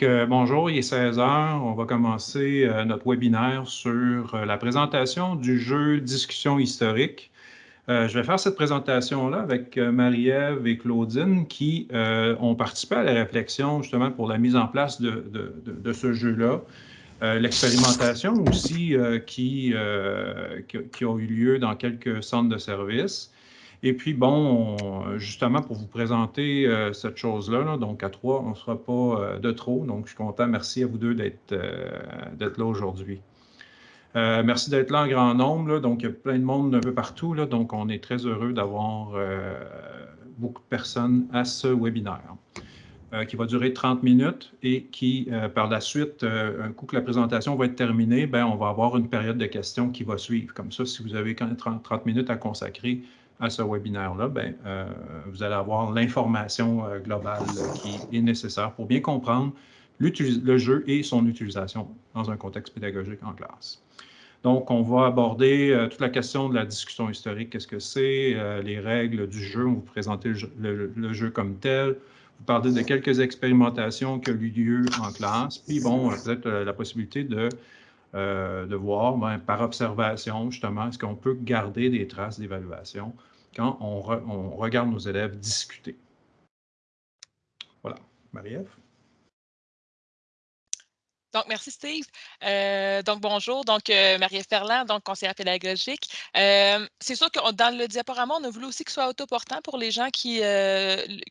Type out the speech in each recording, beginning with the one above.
bonjour, il est 16 heures. On va commencer euh, notre webinaire sur euh, la présentation du jeu Discussion historique. Euh, je vais faire cette présentation-là avec Marie-Ève et Claudine qui ont participé à la réflexion justement pour la mise en place de, de ce jeu-là. L'expérimentation aussi qui, qui, qui, a eu lieu dans quelques centres de services. Et puis, bon, justement, pour vous présenter euh, cette chose-là, donc à trois, on ne sera pas euh, de trop. Donc, je suis content. Merci à vous deux d'être euh, là aujourd'hui. merci d'être là en grand nombre. donc, il y a plein de monde un peu partout. Donc, on est très heureux d'avoir beaucoup de personnes à ce webinaire. qui va durer 30 minutes et qui, par la suite, un coup que la présentation va être terminée, ben, on va avoir une période de questions qui va suivre. Comme ça, si vous avez 30, 30 minutes à consacrer, à ce webinaire-là, ben, euh, vous allez avoir l'information euh, globale qui est nécessaire pour bien comprendre le jeu et son utilisation dans un contexte pédagogique en classe. Donc, on va aborder euh, toute la question de la discussion historique, qu'est-ce que c'est, les règles du jeu, on vous présenter le, jeu comme tel, vous parler de quelques expérimentations qui ont eu lieu en classe, puis bon, peut-être la possibilité de, de voir ben, par observation, justement, est-ce qu'on peut garder des traces d'évaluation quand on, regarde nos élèves discuter? Voilà. Marie-Ève? Donc, merci Steve. Euh, donc, bonjour. Donc, euh, Marie-Ève Ferland, donc conseillère pédagogique. Euh, c'est sûr que dans le diaporama, on a voulu aussi ce soit autoportant pour les gens qui,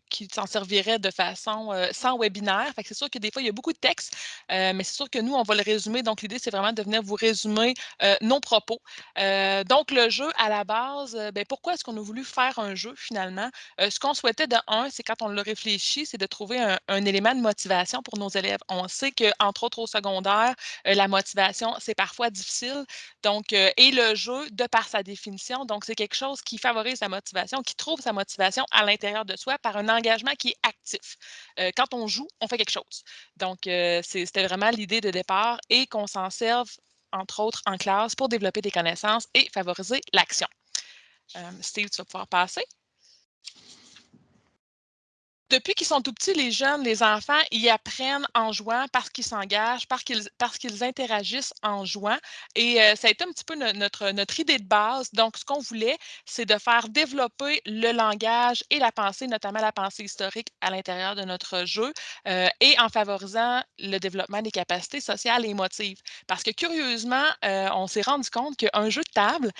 qui s'en serviraient de façon sans webinaire. c'est sûr que des fois, il y a beaucoup de texte, mais c'est sûr que nous, on va le résumer. Donc, l'idée, c'est vraiment de venir vous résumer nos propos. donc, le jeu, à la base, ben, pourquoi est-ce qu'on a voulu faire un jeu finalement? ce qu'on souhaitait de un, c'est quand on le réfléchit, c'est de trouver un, un, élément de motivation pour nos élèves. On sait qu'entre autres, secondaire, euh, la motivation, c'est parfois difficile. Donc, euh, et le jeu, de par sa définition, donc c'est quelque chose qui favorise la motivation, qui trouve sa motivation à l'intérieur de soi par un engagement qui est actif. Euh, quand on joue, on fait quelque chose. Donc, c'était vraiment l'idée de départ et qu'on s'en serve, entre autres, en classe pour développer des connaissances et favoriser l'action. Steve, tu vas pouvoir passer depuis qu'ils sont tout petits, les jeunes, les enfants, ils apprennent en jouant parce qu'ils s'engagent, parce qu'ils, parce qu'ils interagissent en jouant. Et euh, ça a été un petit peu notre, notre idée de base. Donc, ce qu'on voulait, c'est de faire développer le langage et la pensée, notamment la pensée historique à l'intérieur de notre jeu euh, et en favorisant le développement des capacités sociales et émotives. Parce que curieusement, euh, on s'est rendu compte qu'un jeu de table,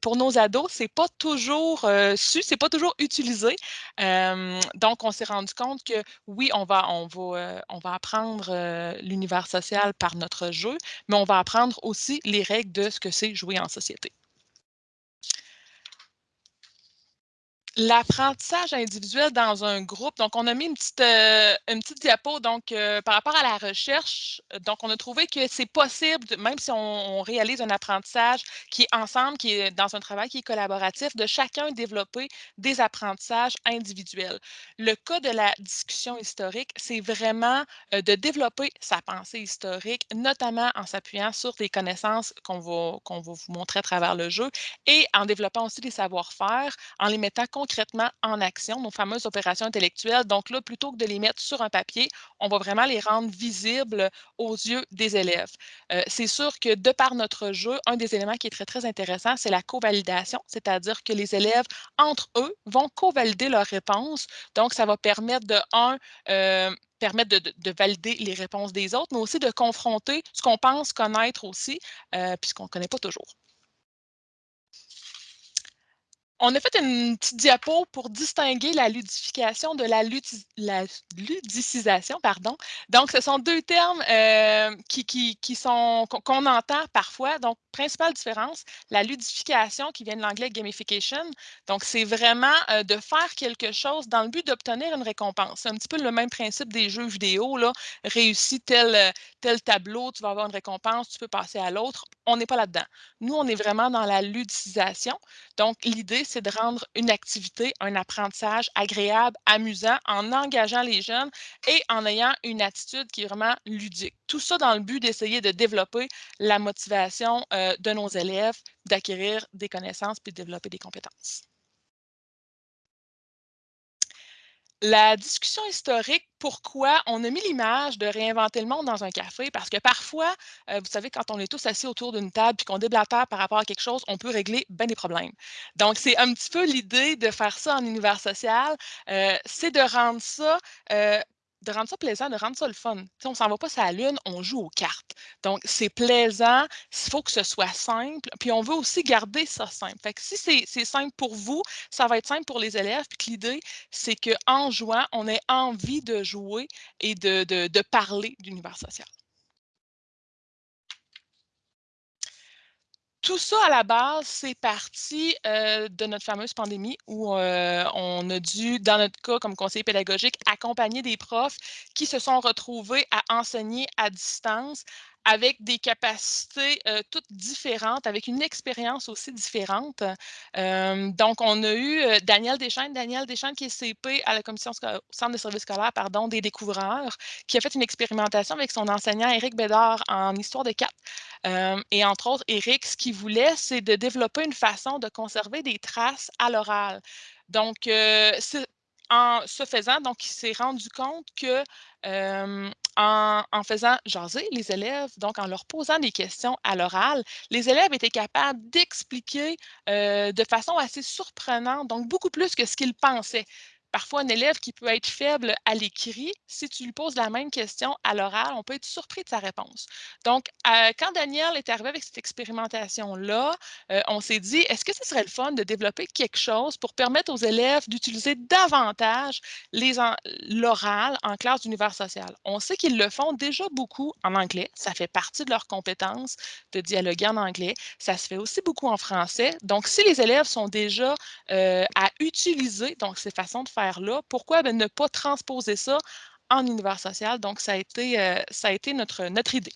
pour nos ados, c'est pas toujours su, c'est pas toujours utilisé. donc, on on s'est rendu compte que oui, on va, on va, euh, on va apprendre euh, l'univers social par notre jeu, mais on va apprendre aussi les règles de ce que c'est jouer en société. L'apprentissage individuel dans un groupe, donc on a mis une petite, euh, une petite diapo donc, euh, par rapport à la recherche. Donc, on a trouvé que c'est possible, même si on, réalise un apprentissage qui est ensemble, qui est dans un travail qui est collaboratif, de chacun développer des apprentissages individuels. Le cas de la discussion historique, c'est vraiment euh, de développer sa pensée historique, notamment en s'appuyant sur des connaissances qu'on va, qu'on va vous montrer à travers le jeu et en développant aussi des savoir-faire, en les mettant concrètement en action, nos fameuses opérations intellectuelles. Donc là, plutôt que de les mettre sur un papier, on va vraiment les rendre visibles aux yeux des élèves. Euh, c'est sûr que de par notre jeu, un des éléments qui est très, très intéressant, c'est la co-validation, c'est-à-dire que les élèves, entre eux, vont co-valider leurs réponses. Donc, ça va permettre de, un, euh, permettre de, valider les réponses des autres, mais aussi de confronter ce qu'on pense connaître aussi, euh, puisqu'on ne connaît pas toujours on a fait une petite diapo pour distinguer la ludification de la, ludicisation. Pardon. Donc, ce sont deux termes euh, qui, qui, qu'on entend parfois. Donc, principale différence, la ludification qui vient de l'anglais gamification. Donc, c'est vraiment euh, de faire quelque chose dans le but d'obtenir une récompense. C'est un petit peu le même principe des jeux vidéo. Là. Réussis tel, tel tableau, tu vas avoir une récompense, tu peux passer à l'autre. On n'est pas là-dedans. Nous, on est vraiment dans la ludicisation. Donc, l'idée, c'est de rendre une activité, un apprentissage agréable, amusant, en engageant les jeunes et en ayant une attitude qui est vraiment ludique. Tout ça dans le but d'essayer de développer la motivation euh, de nos élèves, d'acquérir des connaissances puis de développer des compétences. La discussion historique, pourquoi on a mis l'image de réinventer le monde dans un café? Parce que parfois, euh, vous savez, quand on est tous assis autour d'une table et qu'on déblatère par rapport à quelque chose, on peut régler bien des problèmes. Donc, c'est un petit peu l'idée de faire ça en univers social, euh, c'est de rendre ça euh, de rendre ça plaisant, de rendre ça le fun. On on s'en va pas sur la lune, on joue aux cartes. Donc, c'est plaisant, il faut que ce soit simple, puis on veut aussi garder ça simple. Fait si c'est simple pour vous, ça va être simple pour les élèves, puis l'idée, c'est qu'en jouant, on ait envie de jouer et de, de, de parler d'univers social. Tout ça, à la base, c'est parti euh, de notre fameuse pandémie où euh, on a dû, dans notre cas, comme conseiller pédagogique, accompagner des profs qui se sont retrouvés à enseigner à distance avec des capacités euh, toutes différentes, avec une expérience aussi différente. donc, on a eu Daniel Deschaines, Daniel Deschaines qui est CP à la commission centre de services scolaires pardon, des découvreurs, qui a fait une expérimentation avec son enseignant Éric Bédard en histoire de quatre. et entre autres, Éric, ce qu'il voulait, c'est de développer une façon de conserver des traces à l'oral. Donc, en ce faisant, donc, il s'est rendu compte que en, faisant jaser les élèves, donc en leur posant des questions à l'oral, les élèves étaient capables d'expliquer de façon assez surprenante, donc beaucoup plus que ce qu'ils pensaient parfois un élève qui peut être faible à l'écrit, si tu lui poses la même question à l'oral, on peut être surpris de sa réponse. Donc, euh, quand Daniel est arrivé avec cette expérimentation-là, euh, on s'est dit, est-ce que ce serait le fun de développer quelque chose pour permettre aux élèves d'utiliser davantage l'oral en classe d'univers social? On sait qu'ils le font déjà beaucoup en anglais, ça fait partie de leurs compétences de dialoguer en anglais, ça se fait aussi beaucoup en français. Donc, si les élèves sont déjà euh, à utiliser donc ces façons de faire là pourquoi? Ben, ne pas transposer ça en univers social? Donc, ça a été, euh, notre, notre idée.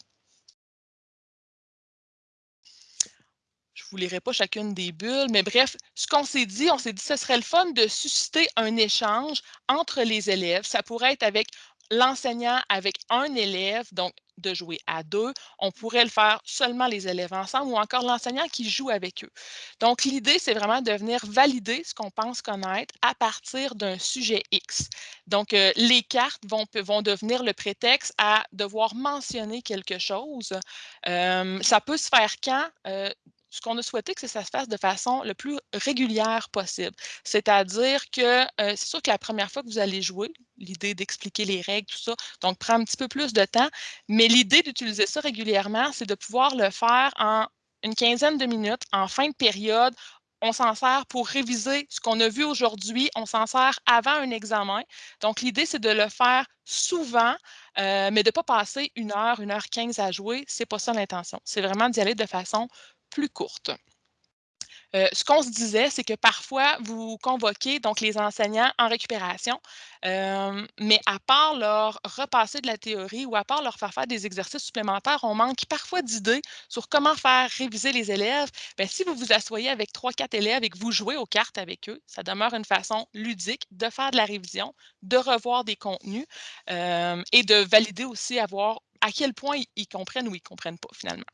Je vous lirai pas chacune des bulles, mais bref, ce qu'on s'est dit, on s'est dit que ce serait le fun de susciter un échange entre les élèves. Ça pourrait être avec l'enseignant avec un élève, donc de jouer à deux. On pourrait le faire seulement les élèves ensemble ou encore l'enseignant qui joue avec eux. Donc, l'idée, c'est vraiment de venir valider ce qu'on pense connaître à partir d'un sujet X. Donc, euh, les cartes vont, devenir le prétexte à devoir mentionner quelque chose. Euh, ça peut se faire quand? Euh, ce qu'on a souhaité, c'est que ça se fasse de façon le plus régulière possible. C'est-à-dire que euh, c'est sûr que la première fois que vous allez jouer, l'idée d'expliquer les règles, tout ça, donc prend un petit peu plus de temps, mais l'idée d'utiliser ça régulièrement, c'est de pouvoir le faire en une quinzaine de minutes, en fin de période, on s'en sert pour réviser ce qu'on a vu aujourd'hui, on s'en sert avant un examen. Donc, l'idée, c'est de le faire souvent, euh, mais de ne pas passer une heure, une heure quinze à jouer. Ce n'est pas ça l'intention. C'est vraiment d'y aller de façon plus courte. Euh, ce qu'on se disait, c'est que parfois, vous convoquez donc les enseignants en récupération, euh, mais à part leur repasser de la théorie ou à part leur faire faire des exercices supplémentaires, on manque parfois d'idées sur comment faire réviser les élèves. Bien, si vous vous asseyez avec trois, quatre élèves et que vous jouez aux cartes avec eux, ça demeure une façon ludique de faire de la révision, de revoir des contenus euh, et de valider aussi à à quel point ils comprennent ou ils ne comprennent pas finalement.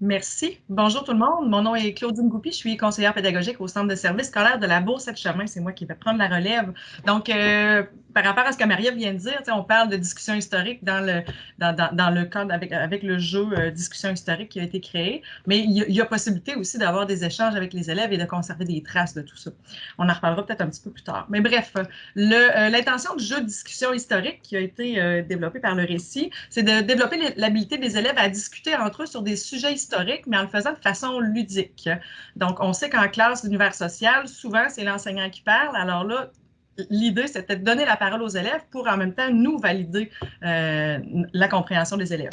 Merci. Bonjour tout le monde. Mon nom est Claudine Goupy. Je suis conseillère pédagogique au Centre de services scolaires de la Bourse de Chemin. C'est moi qui vais prendre la relève. Donc, euh, par rapport à ce que Marie vient de dire, on parle de discussion historique dans le, dans, dans, le cadre avec, avec le jeu euh, discussion historique qui a été créé, mais il y a, possibilité aussi d'avoir des échanges avec les élèves et de conserver des traces de tout ça. On en reparlera peut-être un petit peu plus tard. Mais bref, euh, l'intention du jeu de discussion historique qui a été développé par le récit, c'est de développer l'habilité des élèves à discuter entre eux sur des sujets historiques, mais en le faisant de façon ludique. Donc, on sait qu'en classe d'univers social, souvent, c'est l'enseignant qui parle. Alors là, l'idée, c'était de donner la parole aux élèves pour en même temps nous valider euh, la compréhension des élèves.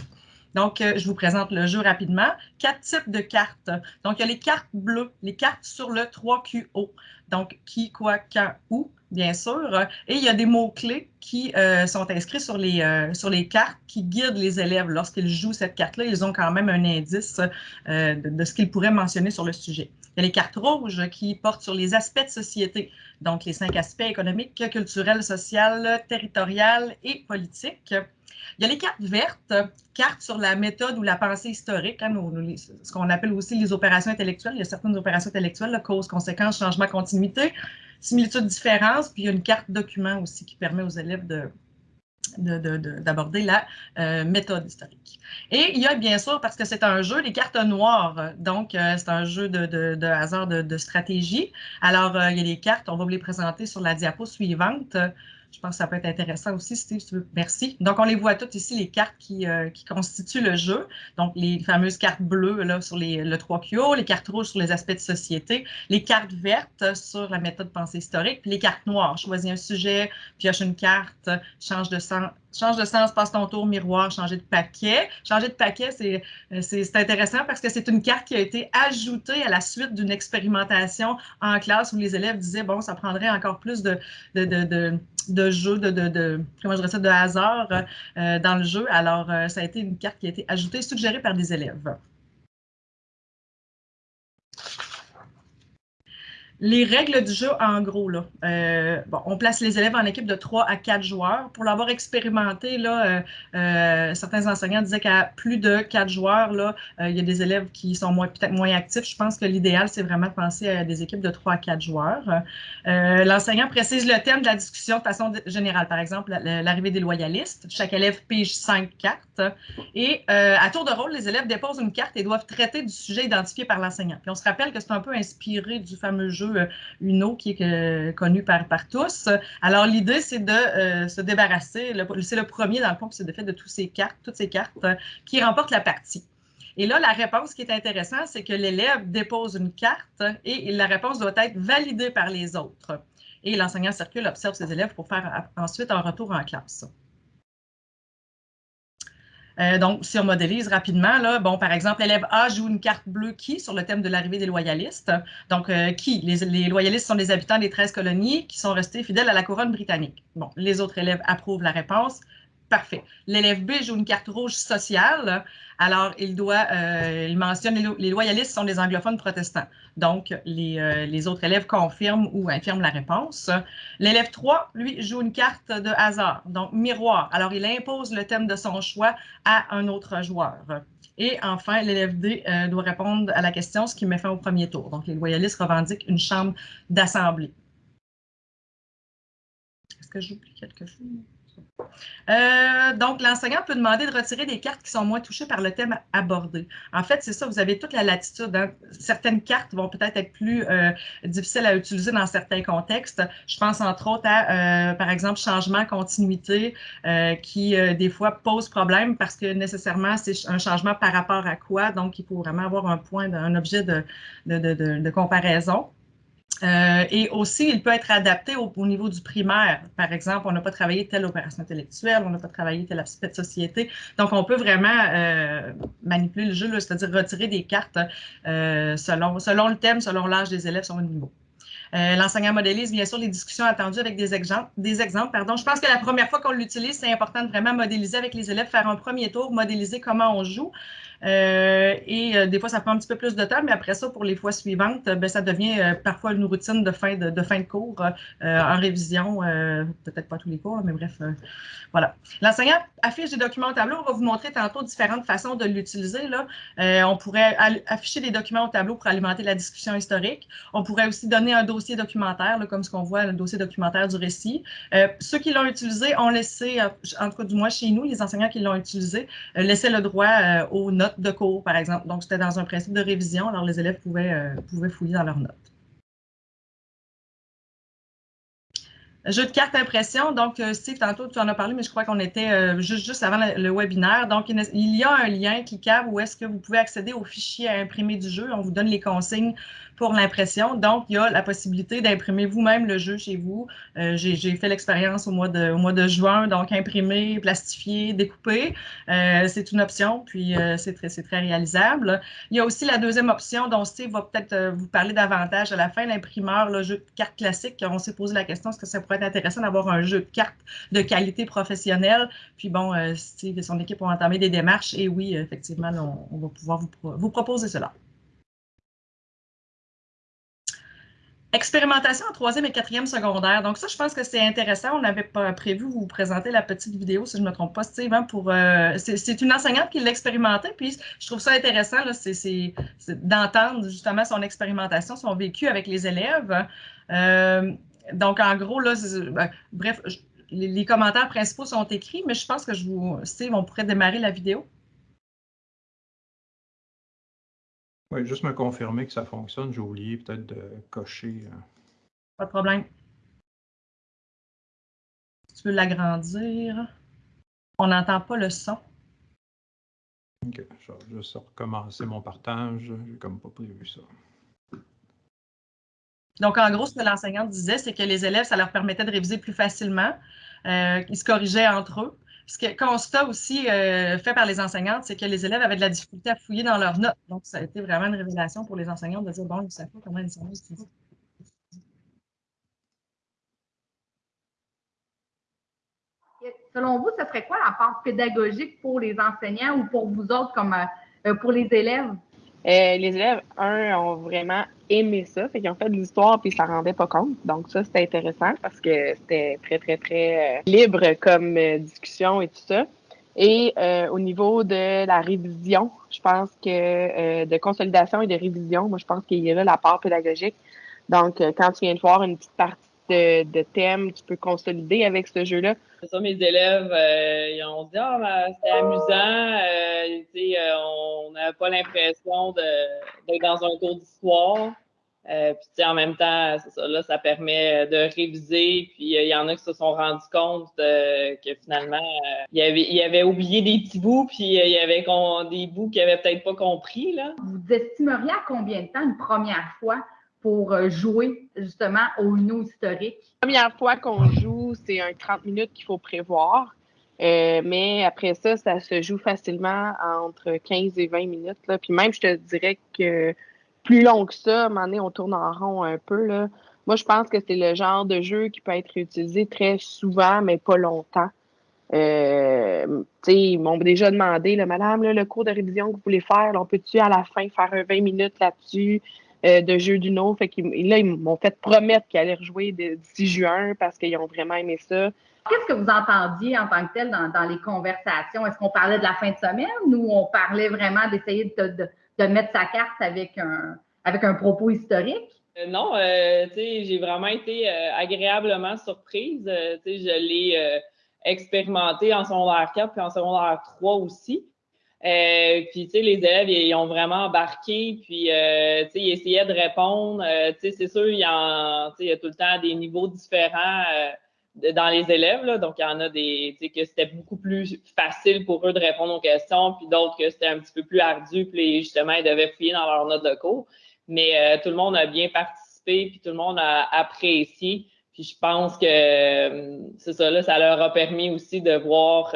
Donc, euh, je vous présente le jeu rapidement. Quatre types de cartes. Donc, il y a les cartes bleues, les cartes sur le 3QO. Donc, qui, quoi, quand, où, bien sûr. Et il y a des mots-clés qui euh, sont inscrits sur les, sur les cartes qui guident les élèves. Lorsqu'ils jouent cette carte-là, ils ont quand même un indice de, de, ce qu'ils pourraient mentionner sur le sujet. Il y a les cartes rouges qui portent sur les aspects de société, donc les cinq aspects économiques, culturels, social, territorial et politique. Il y a les cartes vertes, cartes sur la méthode ou la pensée historique, hein, ce qu'on appelle aussi les opérations intellectuelles. Il y a certaines opérations intellectuelles, cause, conséquence, changement, continuité, similitude, différence, puis il y a une carte document aussi qui permet aux élèves de, d'aborder la euh, méthode historique. Et il y a bien sûr, parce que c'est un jeu, les cartes noires, donc euh, c'est un jeu de, hasard de, stratégie. Alors, euh, il y a les cartes, on va vous les présenter sur la diapo suivante. Je pense que ça peut être intéressant aussi, Steve, si tu veux. Merci. Donc, on les voit toutes ici, les cartes qui, euh, constituent le jeu. Donc, les fameuses cartes bleues là, sur les, le 3QO, les cartes rouges sur les aspects de société, les cartes vertes sur la méthode pensée historique, puis les cartes noires. Choisis un sujet, pioche une carte, change de sens, change de sens, passe ton tour, miroir, changer de paquet. Changer de paquet, euh, c'est intéressant parce que c'est une carte qui a été ajoutée à la suite d'une expérimentation en classe où les élèves disaient, bon, ça prendrait encore plus de, de, jeu, de, de, comment je dirais ça, de hasard euh, dans le jeu. Alors, euh, ça a été une carte qui a été ajoutée, suggérée par des élèves. Les règles du jeu, en gros, là, euh, bon, on place les élèves en équipe de 3 à 4 joueurs. Pour l'avoir expérimenté, là, euh, euh, certains enseignants disaient qu'à plus de 4 joueurs, là, il y a des élèves qui sont peut-être moins actifs. Je pense que l'idéal, c'est vraiment de penser à des équipes de 3 à 4 joueurs. L'enseignant précise le thème de la discussion de façon générale. Par exemple, l'arrivée des loyalistes. Chaque élève pige 5 cartes. Et à tour de rôle, les élèves déposent une carte et doivent traiter du sujet identifié par l'enseignant. Puis on se rappelle que c'est un peu inspiré du fameux jeu euh, Uno qui est euh, connu par, tous. Alors, l'idée, c'est de euh, se débarrasser, c'est le premier dans le fond, c'est de fait de toutes ces cartes, toutes ces cartes qui remportent la partie. Et là, la réponse qui est intéressante, c'est que l'élève dépose une carte et la réponse doit être validée par les autres. Et l'enseignant circule, observe ses élèves pour faire ensuite un retour en classe. Euh, donc, si on modélise rapidement, là, bon, par exemple, l'élève A joue une carte bleue qui sur le thème de l'arrivée des loyalistes. Donc, euh, qui? Les, loyalistes sont les habitants des 13 colonies qui sont restés fidèles à la couronne britannique. Bon, les autres élèves approuvent la réponse. Parfait. L'élève B joue une carte rouge sociale. Alors, il doit, euh, il mentionne les, loyalistes sont des anglophones protestants. Donc, les, euh, les, autres élèves confirment ou infirment la réponse. L'élève 3, lui, joue une carte de hasard, donc miroir. Alors, il impose le thème de son choix à un autre joueur. Et enfin, l'élève D euh, doit répondre à la question, ce qui met fin au premier tour. Donc, les loyalistes revendiquent une chambre d'assemblée. Est-ce que j'oublie quelque chose? Euh, donc, l'enseignant peut demander de retirer des cartes qui sont moins touchées par le thème abordé. En fait, c'est ça, vous avez toute la latitude. Hein. Certaines cartes vont peut-être être plus euh, difficiles à utiliser dans certains contextes. Je pense entre autres à, euh, par exemple, changement, continuité, qui des fois pose problème parce que nécessairement, c'est un changement par rapport à quoi. Donc, il faut vraiment avoir un point, un objet de, de comparaison. Euh, et aussi, il peut être adapté au, niveau du primaire. Par exemple, on n'a pas travaillé telle opération intellectuelle, on n'a pas travaillé tel aspect de société. Donc, on peut vraiment euh, manipuler le jeu, c'est-à-dire retirer des cartes euh, selon, selon le thème, selon l'âge des élèves, selon le niveau. L'enseignant modélise bien sûr les discussions attendues avec des exemples. Des exemples pardon. Je pense que la première fois qu'on l'utilise, c'est important de vraiment modéliser avec les élèves, faire un premier tour, modéliser comment on joue. Euh, et euh, des fois, ça prend un petit peu plus de temps, mais après ça, pour les fois suivantes, ben, ça devient euh, parfois une routine de fin de, fin de cours en révision, peut-être pas tous les cours, mais bref, voilà. L'enseignant affiche des documents au tableau. On va vous montrer tantôt différentes façons de l'utiliser. on pourrait afficher des documents au tableau pour alimenter la discussion historique. On pourrait aussi donner un dossier documentaire, comme ce qu'on voit, le dossier documentaire du récit. ceux qui l'ont utilisé ont laissé, en tout cas du moins chez nous, les enseignants qui l'ont utilisé, laissaient le droit aux notes de cours, par exemple. Donc, c'était dans un principe de révision, alors les élèves pouvaient, euh, pouvaient fouiller dans leurs notes. Jeu de cartes impression. Donc, euh, Steve, tantôt, tu en as parlé, mais je crois qu'on était euh, juste, juste avant le, webinaire. Donc, il y a un lien cliquable où est-ce que vous pouvez accéder au fichier à imprimer du jeu. On vous donne les consignes pour l'impression. Donc, il y a la possibilité d'imprimer vous-même le jeu chez vous. Euh, j'ai fait l'expérience au, mois de, au mois de juin, donc imprimer, plastifier, découper. Euh, c'est une option, puis euh, c'est très, très réalisable. Il y a aussi la deuxième option dont Steve va peut-être vous parler davantage à la fin, l'imprimeur, le jeu de cartes classique. On s'est posé la question, est-ce que ça pourrait être intéressant d'avoir un jeu de cartes de qualité professionnelle? Puis bon, Steve et son équipe ont entamé des démarches et oui, effectivement, on, va pouvoir vous proposer cela. Expérimentation en troisième et quatrième secondaire. Donc ça, je pense que c'est intéressant. On n'avait pas prévu vous présenter la petite vidéo, si je ne me trompe pas, Steve. Hein, euh, c'est une enseignante qui l'a expérimenté, puis je trouve ça intéressant d'entendre justement son expérimentation, son vécu avec les élèves. Euh, donc, en gros, ben, bref, les, commentaires principaux sont écrits, mais je pense que je vous, Steve, on pourrait démarrer la vidéo. Oui, juste me confirmer que ça fonctionne. J'ai oublié peut-être de cocher. Euh. Pas de problème. tu veux l'agrandir? On n'entend pas le son. OK. Je vais juste recommencer mon partage. J'ai comme pas prévu ça. Donc, en gros, ce que l'enseignante disait, c'est que les élèves, ça leur permettait de réviser plus facilement. Euh, ils se corrigeaient entre eux. Ce constat aussi euh, fait par les enseignantes, c'est que les élèves avaient de la difficulté à fouiller dans leurs notes. Donc, ça a été vraiment une révélation pour les enseignantes de dire, bon, ils ne savent pas comment ils sont Selon vous, ce serait quoi la part pédagogique pour les enseignants ou pour vous autres comme euh, pour les élèves? Euh, les élèves, un, ont vraiment aimé ça. Fait qu'ils ont fait de l'histoire puis ils s'en rendaient pas compte. Donc ça, c'était intéressant parce que c'était très, très, très euh, libre comme euh, discussion et tout ça. Et au niveau de la révision, je pense que de consolidation et de révision, moi, je pense qu'il y a là la part pédagogique. Donc, quand tu viens de voir une petite partie de, de thèmes, tu peux consolider avec ce jeu-là? C'est ça, mes élèves, euh, ils ont dit Ah, ben, c'était amusant. Euh, euh, on n'avait pas l'impression d'être dans un cours d'histoire. puis, en même temps, ça, là, ça permet de réviser. Puis, il y en a qui se sont rendus compte que finalement, il y avait, oublié des petits bouts, puis il y avait des bouts qu'ils n'avaient peut-être pas compris. Là. Vous estimeriez à combien de temps une première fois pour euh, jouer justement au Uno historique? La première fois qu'on joue, c'est un 30 minutes qu'il faut prévoir. Euh, mais après ça, ça se joue facilement entre 15 et 20 minutes. Là. Puis même, je te dirais que plus long que ça, à un moment donné, on tourne en rond un peu. Là. Moi, je pense que c'est le genre de jeu qui peut être utilisé très souvent, mais pas longtemps. Euh, ils m'ont déjà demandé, Madame, le cours de révision que vous voulez faire, on peut-tu à la fin faire un 20 minutes là-dessus? Euh, de jeux du Fait Fait là, ils m'ont fait promettre qu'ils allaient rejouer d'ici juin parce qu'ils ont vraiment aimé ça. Qu'est-ce que vous entendiez en tant que tel dans, les conversations? Est-ce qu'on parlait de la fin de semaine ou on parlait vraiment d'essayer de, mettre sa carte avec un, avec un propos historique? Euh, non, euh, j'ai vraiment été agréablement surprise. je l'ai expérimenté en secondaire 4 puis en secondaire 3 aussi. Euh, puis, tu sais, les élèves, ils, ont vraiment embarqué, puis, euh, tu sais, ils essayaient de répondre. Euh, tu sais, c'est sûr, il y, a, il y a tout le temps des niveaux différents dans les élèves, là. Donc, il y en a des, tu sais, que c'était beaucoup plus facile pour eux de répondre aux questions, puis d'autres que c'était un petit peu plus ardu, puis justement, ils devaient fouiller dans leur note de cours. Mais tout le monde a bien participé, puis tout le monde a apprécié. Puis je pense que c'est ça, là, ça leur a permis aussi de voir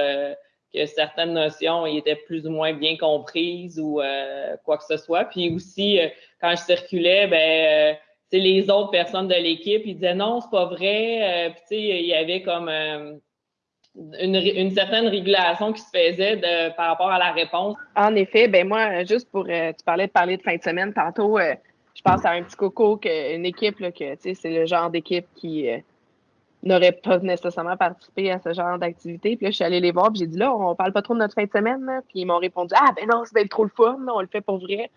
que certaines notions étaient plus ou moins bien comprises ou euh, quoi que ce soit. Puis aussi, euh, quand je circulais, ben, euh, les autres personnes de l'équipe, ils disaient non, c'est pas vrai. puis il y avait comme une, certaine régulation qui se faisait de, par rapport à la réponse. En effet, ben moi, juste pour, tu parlais de parler de fin de semaine tantôt, je pense à un petit coco, que, une équipe, là, que c'est le genre d'équipe qui n'auraient pas nécessairement participé à ce genre d'activité. Puis là, je suis allée les voir, puis j'ai dit là, on parle pas trop de notre fin de semaine. Puis ils m'ont répondu Ah, ben non, c'est trop le fun, on le fait pour vrai.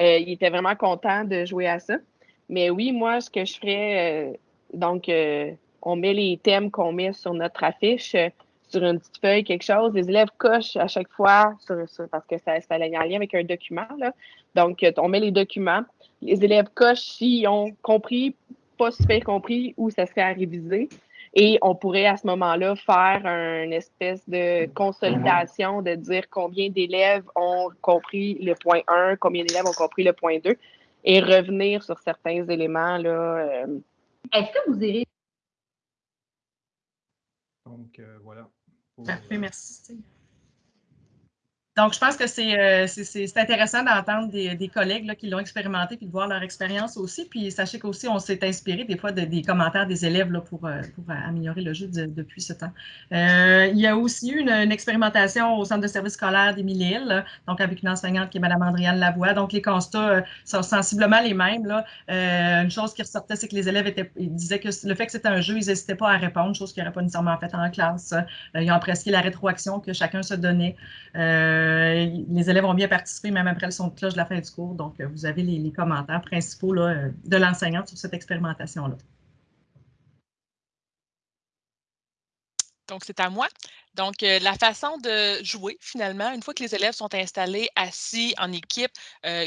Euh, ils étaient vraiment contents de jouer à ça. Mais oui, moi, ce que je ferais, euh, donc, euh, on met les thèmes qu'on met sur notre affiche sur une petite feuille, quelque chose. Les élèves cochent à chaque fois sur, parce que ça, ça a un lien avec un document. Là. Donc, on met les documents. Les élèves cochent s'ils ont compris pas super compris où ça serait à réviser. Et on pourrait à ce moment-là faire une espèce de consolidation, de dire combien d'élèves ont compris le point 1, combien d'élèves ont compris le point 2, et revenir sur certains éléments. là. Euh. Est-ce que vous irez? Donc, euh, voilà. Parfait, merci. Donc, je pense que c'est euh, intéressant d'entendre des, collègues qui l'ont expérimenté puis de voir leur expérience aussi. Puis sachez qu'aussi, on s'est inspiré des fois des commentaires des élèves là, pour, euh, pour améliorer le jeu depuis ce temps. Euh, il y a aussi eu une, expérimentation au centre de service scolaire d'Émilie-Hill, donc avec une enseignante qui est Mme Andriane Lavoie. Donc, les constats sont sensiblement les mêmes. Là. une chose qui ressortait, c'est que les élèves étaient, disaient que le fait que c'était un jeu, ils n'hésitaient pas à répondre, chose qu'ils n'auraient pas nécessairement fait en classe. ils ont apprécié la rétroaction que chacun se donnait. Les élèves ont bien participé, même après le son de cloche de la fin du cours. Donc, euh, vous avez les, commentaires principaux euh, de l'enseignante sur cette expérimentation-là. Donc, c'est à moi. Donc, la façon de jouer, finalement, une fois que les élèves sont installés, assis en équipe,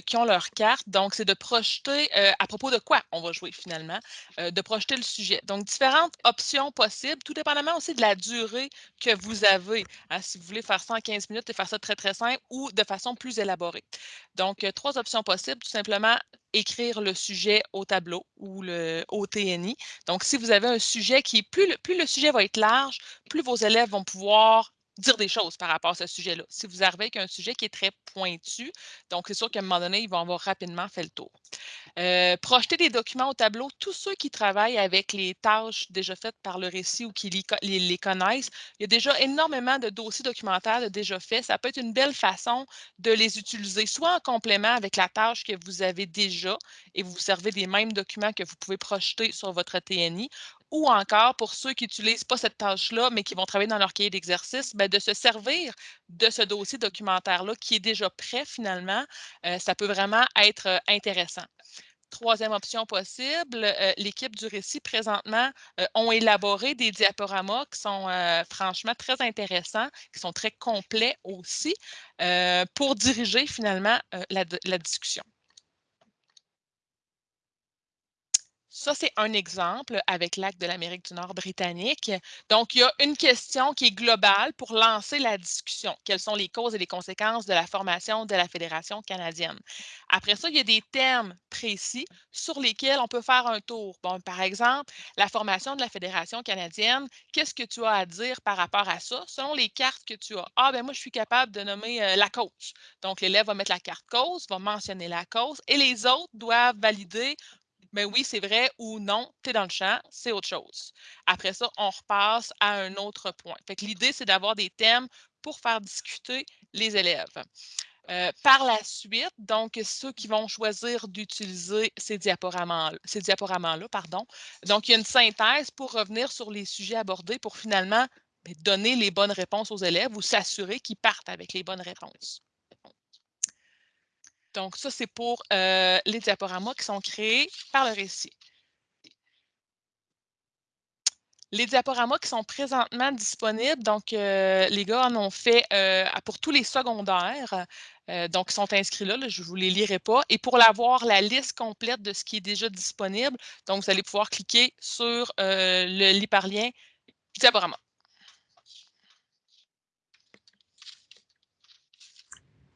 qui ont leur carte, donc c'est de projeter à propos de quoi on va jouer finalement, de projeter le sujet. Donc, différentes options possibles, tout dépendamment aussi de la durée que vous avez. Hein, si vous voulez faire ça en 15 minutes et faire ça très, très simple ou de façon plus élaborée. Donc, trois options possibles, tout simplement écrire le sujet au tableau ou le, au TNI. Donc, si vous avez un sujet qui est plus plus le sujet va être large, plus vos élèves vont pouvoir dire des choses par rapport à ce sujet-là. Si vous arrivez avec un sujet qui est très pointu, donc c'est sûr qu'à un moment donné, ils vont avoir rapidement fait le tour. Euh, projeter des documents au tableau, tous ceux qui travaillent avec les tâches déjà faites par le récit ou qui les, connaissent, il y a déjà énormément de dossiers documentaires déjà faits. Ça peut être une belle façon de les utiliser, soit en complément avec la tâche que vous avez déjà et vous servez des mêmes documents que vous pouvez projeter sur votre TNI, ou encore pour ceux qui n'utilisent pas cette tâche-là, mais qui vont travailler dans leur cahier d'exercice, ben, de se servir de ce dossier documentaire-là qui est déjà prêt finalement. Euh, ça peut vraiment être euh, intéressant. Troisième option possible, euh, l'équipe du récit présentement ont élaboré des diaporamas qui sont franchement très intéressants, qui sont très complets aussi, pour diriger finalement la discussion. Ça, c'est un exemple avec l'acte de l'Amérique du Nord britannique. Donc, il y a une question qui est globale pour lancer la discussion. Quelles sont les causes et les conséquences de la formation de la Fédération canadienne? Après ça, il y a des termes précis sur lesquels on peut faire un tour. Bon, par exemple, la formation de la Fédération canadienne, qu'est-ce que tu as à dire par rapport à ça? Selon les cartes que tu as? Ah, ben moi, je suis capable de nommer euh, la cause. Donc, l'élève va mettre la carte cause, va mentionner la cause et les autres doivent valider mais oui, c'est vrai ou non, tu es dans le champ, c'est autre chose. Après ça, on repasse à un autre point. L'idée, c'est d'avoir des thèmes pour faire discuter les élèves. Euh, par la suite, donc, ceux qui vont choisir d'utiliser ces diaporamas-là, pardon. Donc, il y a une synthèse pour revenir sur les sujets abordés pour finalement ben, donner les bonnes réponses aux élèves ou s'assurer qu'ils partent avec les bonnes réponses. Donc, ça, c'est pour euh, les diaporamas qui sont créés par le récit. Les diaporamas qui sont présentement disponibles, donc euh, les gars en ont fait euh, pour tous les secondaires, donc ils sont inscrits là, je ne vous les lirai pas. Et pour l'avoir, la liste complète de ce qui est déjà disponible, donc vous allez pouvoir cliquer sur le l'hyperlien diaporama.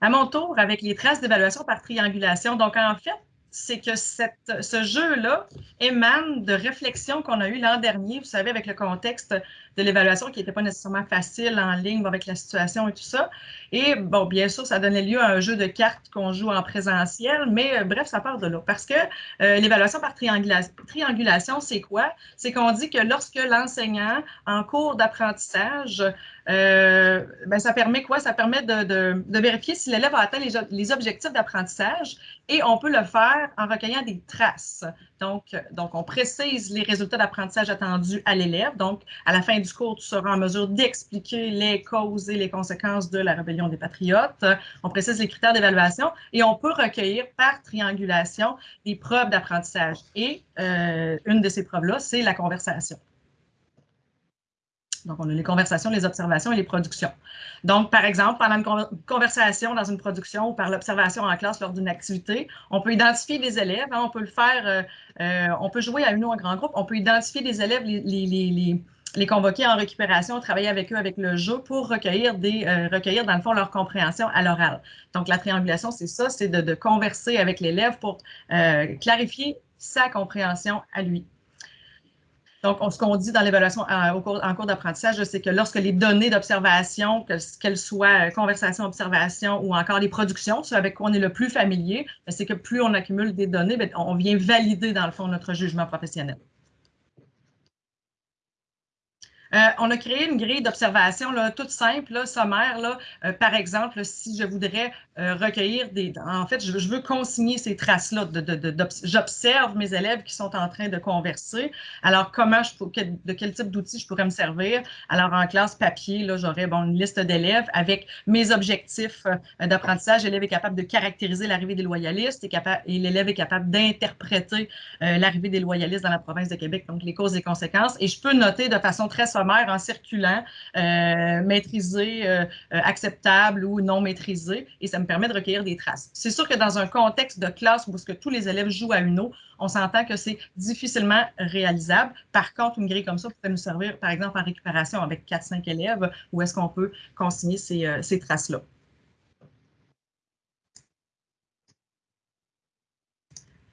À mon tour, avec les traces d'évaluation par triangulation. Donc, en fait, c'est que ce jeu-là émane de réflexions qu'on a eues l'an dernier, vous savez, avec le contexte de l'évaluation qui n'était pas nécessairement facile en ligne avec la situation et tout ça. Et bon, bien sûr, ça donnait lieu à un jeu de cartes qu'on joue en présentiel, mais euh, bref, ça part de là. Parce que euh, l'évaluation par triangulation, c'est quoi? C'est qu'on dit que lorsque l'enseignant, en cours d'apprentissage, euh, ben, ça permet quoi? Ça permet de, vérifier si l'élève a atteint les objectifs d'apprentissage et on peut le faire en recueillant des traces. Donc, donc on précise les résultats d'apprentissage attendus à l'élève. Donc, à la fin du cours, tu seras en mesure d'expliquer les causes et les conséquences de la rébellion des patriotes. On précise les critères d'évaluation et on peut recueillir par triangulation des preuves d'apprentissage. Et euh, une de ces preuves-là, c'est la conversation. Donc, on a les conversations, les observations et les productions. Donc, par exemple, pendant une conversation dans une production ou par l'observation en classe lors d'une activité, on peut identifier des élèves, hein, on peut le faire, euh, euh, on peut jouer à une ou un grand groupe, on peut identifier des élèves, les, convoquer en récupération, travailler avec eux avec le jeu pour recueillir, des, euh, recueillir dans le fond leur compréhension à l'oral. Donc, la triangulation, c'est ça, c'est de, converser avec l'élève pour clarifier sa compréhension à lui. Donc, ce qu'on dit dans l'évaluation en cours d'apprentissage, c'est que lorsque les données d'observation, qu'elles soient conversation, observation ou encore les productions, ce avec quoi on est le plus familier, ben, c'est que plus on accumule des données, ben, on vient valider dans le fond notre jugement professionnel. Euh, on a créé une grille d'observation toute simple, sommaire. Euh, par exemple, si je voudrais euh, recueillir des... En fait, je, veux consigner ces traces-là. J'observe mes élèves qui sont en train de converser. Alors, comment je, de quel type d'outils je pourrais me servir? Alors, en classe papier, j'aurais une liste d'élèves avec mes objectifs d'apprentissage. L'élève est capable de caractériser l'arrivée des loyalistes et, et l'élève est capable d'interpréter l'arrivée des loyalistes dans la province de Québec, donc les causes et conséquences. Et je peux noter de façon très en circulant, euh, maîtrisé, euh, euh, acceptable ou non maîtrisé, et ça me permet de recueillir des traces. C'est sûr que dans un contexte de classe où que tous les élèves jouent à une eau, on s'entend que c'est difficilement réalisable. Par contre, une grille comme ça peut nous servir, par exemple, en récupération avec 4-5 élèves, où est-ce qu'on peut consigner ces traces-là.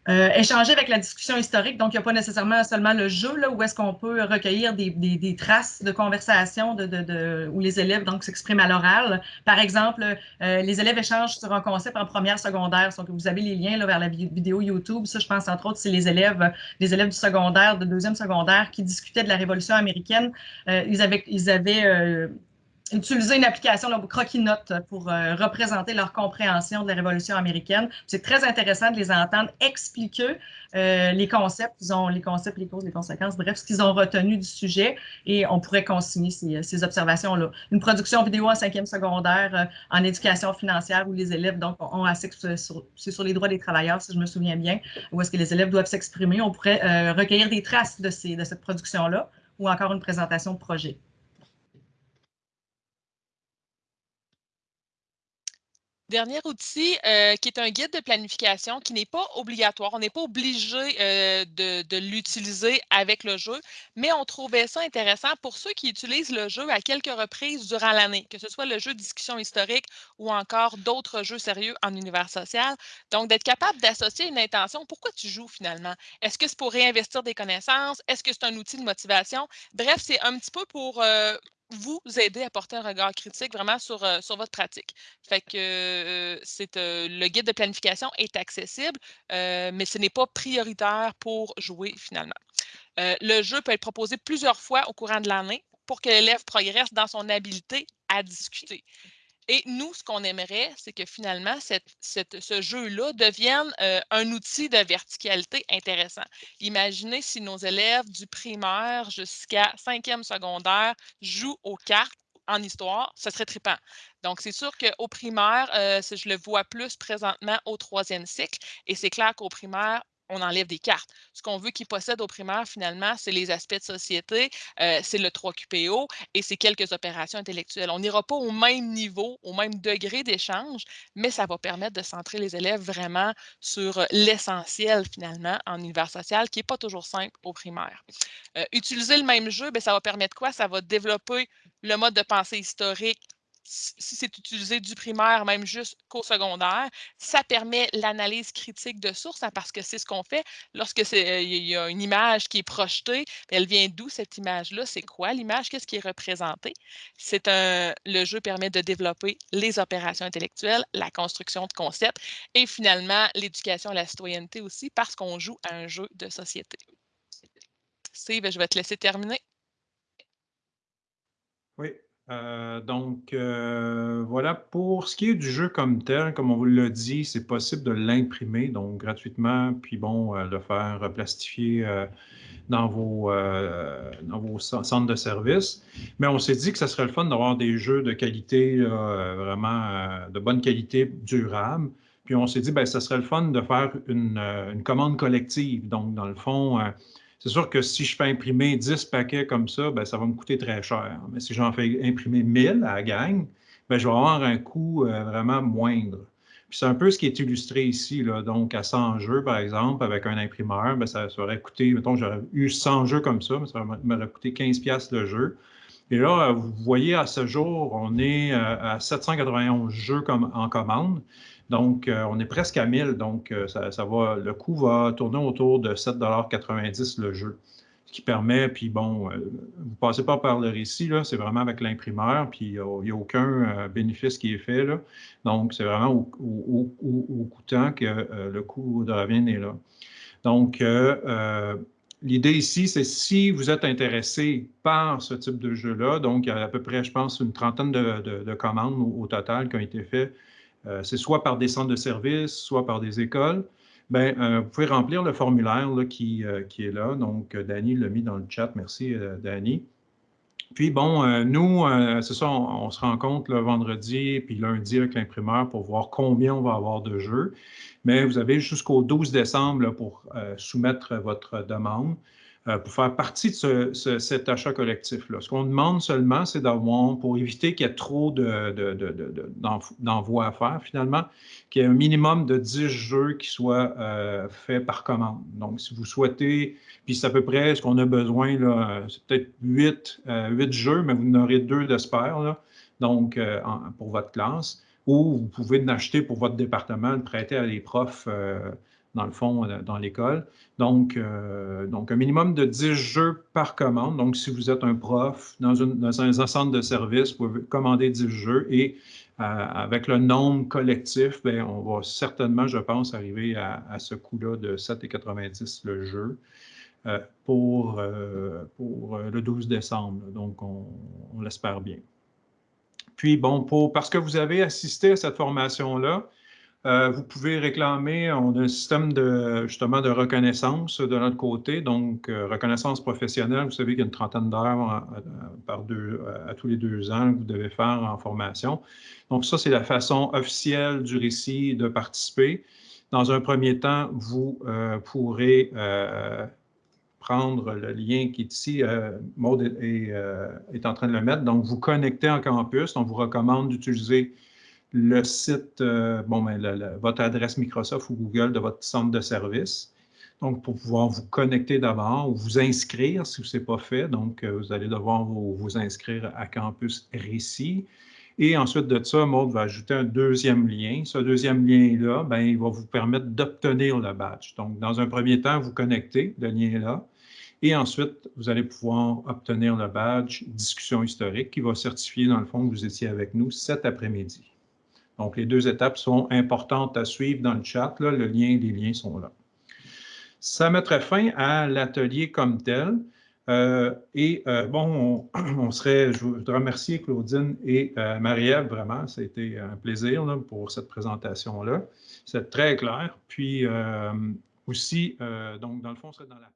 Euh, échanger avec la discussion historique, donc il n'y a pas nécessairement seulement le jeu là, où est-ce qu'on peut recueillir des, des, des, traces de conversation de, de, de, où les élèves donc s'expriment à l'oral. Par exemple, euh, les élèves échangent sur un concept en première secondaire, donc vous avez les liens là, vers la vidéo YouTube. Ça, je pense entre autres, c'est les élèves, les élèves du secondaire, de deuxième secondaire, qui discutaient de la Révolution américaine. Euh, ils avaient, ils avaient euh, utiliser une application, là, Croquis-Notes, pour euh, représenter leur compréhension de la Révolution américaine. C'est très intéressant de les entendre expliquer euh, les concepts, ils ont les concepts, les causes, les conséquences, bref, ce qu'ils ont retenu du sujet et on pourrait consigner ces, observations-là. Une production vidéo en cinquième secondaire euh, en éducation financière où les élèves donc ont accès sur, sur les droits des travailleurs, si je me souviens bien, où est-ce que les élèves doivent s'exprimer. On pourrait recueillir des traces de, ces, de cette production-là ou encore une présentation de projet. Dernier outil euh, qui est un guide de planification qui n'est pas obligatoire. On n'est pas obligé euh, de, l'utiliser avec le jeu, mais on trouvait ça intéressant pour ceux qui utilisent le jeu à quelques reprises durant l'année, que ce soit le jeu de discussion historique ou encore d'autres jeux sérieux en univers social. Donc, d'être capable d'associer une intention. Pourquoi tu joues finalement? Est-ce que c'est pour réinvestir des connaissances? Est-ce que c'est un outil de motivation? Bref, c'est un petit peu pour euh, vous aider à porter un regard critique vraiment sur, euh, votre pratique. Fait euh, euh, le guide de planification est accessible, mais ce n'est pas prioritaire pour jouer finalement. le jeu peut être proposé plusieurs fois au courant de l'année pour que l'élève progresse dans son habileté à discuter. Et nous, ce qu'on aimerait, c'est que finalement, ce jeu-là devienne euh, un outil de verticalité intéressant. Imaginez si nos élèves du primaire jusqu'à cinquième secondaire jouent aux cartes en histoire, ce serait trippant. Donc, c'est sûr qu'au primaire, euh, je le vois plus présentement au troisième cycle, et c'est clair qu'au primaire, on enlève des cartes. Ce qu'on veut qu'ils possèdent au primaire, finalement, c'est les aspects de société, euh, c'est le 3QPO et c'est quelques opérations intellectuelles. On n'ira pas au même niveau, au même degré d'échange, mais ça va permettre de centrer les élèves vraiment sur euh, l'essentiel, finalement, en univers social, qui n'est pas toujours simple au primaire. Euh, utiliser le même jeu, bien, ça va permettre quoi? Ça va développer le mode de pensée historique si c'est utilisé du primaire, même juste qu'au secondaire, ça permet l'analyse critique de source, hein, parce que c'est ce qu'on fait lorsque il y a une image qui est projetée. Elle vient d'où cette image-là? C'est quoi l'image? Qu'est-ce qui est représenté? C'est un, le jeu permet de développer les opérations intellectuelles, la construction de concepts et finalement l'éducation à la citoyenneté aussi, parce qu'on joue à un jeu de société. Steve, je vais te laisser terminer. Oui, euh, donc, euh, voilà, pour ce qui est du jeu comme tel, comme on vous l'a dit, c'est possible de l'imprimer, donc gratuitement, puis bon, euh, le faire plastifier dans, vos, dans vos centres de service. Mais on s'est dit que ça serait le fun d'avoir des jeux de qualité, vraiment de bonne qualité, durable. Puis on s'est dit, ben, ça serait le fun de faire une, une commande collective. Donc, dans le fond, c'est sûr que si je fais imprimer 10 paquets comme ça, ben, ça va me coûter très cher. Mais si j'en fais imprimer 1000 à la gang, ben, je vais avoir un coût euh, vraiment moindre. C'est un peu ce qui est illustré ici. Là. Donc, à 100 jeux, par exemple, avec un imprimeur, ben, ça, aurait coûté, mettons, j'aurais eu 100 jeux comme ça, mais ça m'aurait coûté 15 le jeu. Et là, vous voyez, à ce jour, on est euh, à 791 jeux comme, en commande. Donc, euh, on est presque à 1000. Donc, euh, ça, le coût va tourner autour de 7,90 le jeu. Ce qui permet, puis bon, vous ne passez pas par le récit, c'est vraiment avec l'imprimeur, puis il n'y a, aucun bénéfice qui est fait, là. Donc, c'est vraiment au, coûtant que le coût de revient est là. Donc, L'idée ici, c'est si vous êtes intéressé par ce type de jeu-là, donc il y a à peu près, je pense, une trentaine de, commandes au, total qui ont été faites, euh, c'est soit par des centres de services, soit par des écoles, bien, euh, vous pouvez remplir le formulaire qui, euh, qui, est là. Donc, Danny l'a mis dans le chat. Merci, Danny. Puis bon, nous, c'est ça, on, se rencontre le vendredi puis lundi avec l'imprimeur pour voir combien on va avoir de jeux mais vous avez jusqu'au 12 décembre pour euh, soumettre votre demande euh, pour faire partie de cet achat collectif-là. Ce qu'on demande seulement, c'est d'avoir, pour éviter qu'il y ait trop d'envois à faire finalement, qu'il y ait un minimum de 10 jeux qui soient euh, faits par commande. Donc, si vous souhaitez, puis c'est à peu près ce qu'on a besoin, c'est peut-être 8, 8, jeux, mais vous en aurez deux d'espère, donc pour votre classe ou vous pouvez l'acheter pour votre département, le prêter à des profs, euh, dans le fond, euh, dans l'école. Donc, euh, donc, un minimum de 10 jeux par commande. Donc, si vous êtes un prof dans, un centre de service, vous pouvez commander 10 jeux et avec le nombre collectif, bien, on va certainement, je pense, arriver à, ce coût-là de 7,90 le jeu. pour, pour le 12 décembre. Donc, on l'espère bien. Puis, bon, pour, parce que vous avez assisté à cette formation-là, euh, vous pouvez réclamer, on a un système de, justement de reconnaissance de notre côté, donc euh, reconnaissance professionnelle, vous savez qu'il y a une trentaine d'heures euh, par deux, à tous les deux ans que vous devez faire en formation. Donc ça, c'est la façon officielle du récit de participer. Dans un premier temps, vous pourrez prendre le lien qui est ici. Maud est, en train de le mettre. Donc, vous connectez en campus. On vous recommande d'utiliser le site, euh, bon, ben, votre adresse Microsoft ou Google de votre centre de service. Donc, pour pouvoir vous connecter d'abord ou vous inscrire si ce n'est pas fait. Donc, vous allez devoir vous, vous, inscrire à Campus Récit. Et ensuite de ça, Maud va ajouter un deuxième lien. Ce deuxième lien-là, ben, il va vous permettre d'obtenir le badge. Donc, dans un premier temps, vous connectez le lien-là. Et ensuite, vous allez pouvoir obtenir le badge discussion historique qui va certifier, dans le fond, que vous étiez avec nous cet après-midi. Donc, les deux étapes sont importantes à suivre dans le chat. le lien les liens sont là. Ça mettrait fin à l'atelier comme tel. Euh, et euh, bon, on, serait, je voudrais remercier Claudine et euh, Marie-Ève, vraiment, été un plaisir pour cette présentation-là. C'est très clair. Puis aussi, donc, dans le fond, on serait dans la